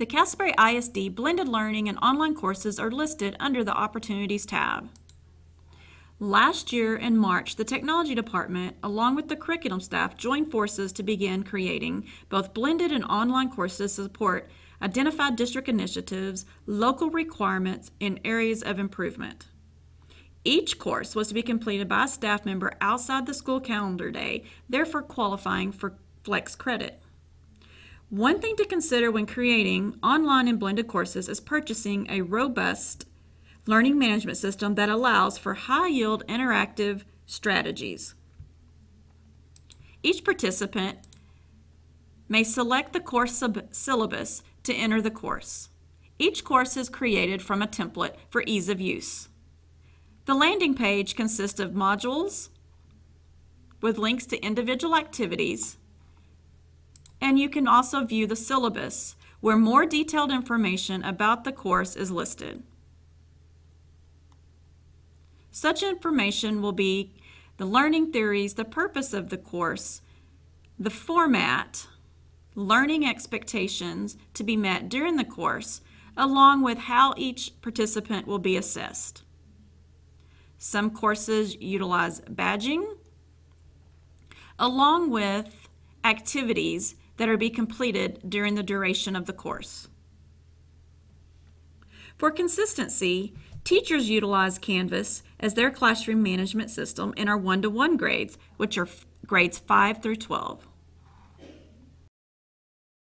The Casper ISD blended learning and online courses are listed under the Opportunities tab. Last year in March, the Technology Department, along with the curriculum staff, joined forces to begin creating both blended and online courses to support identified district initiatives, local requirements, and areas of improvement. Each course was to be completed by a staff member outside the school calendar day, therefore qualifying for flex credit. One thing to consider when creating online and blended courses is purchasing a robust learning management system that allows for high yield interactive strategies. Each participant may select the course syllabus to enter the course. Each course is created from a template for ease of use. The landing page consists of modules with links to individual activities, and you can also view the syllabus where more detailed information about the course is listed. Such information will be the learning theories, the purpose of the course, the format, learning expectations to be met during the course, along with how each participant will be assessed. Some courses utilize badging, along with activities that are be completed during the duration of the course. For consistency, teachers utilize Canvas as their classroom management system in our one-to-one -one grades, which are grades 5 through 12.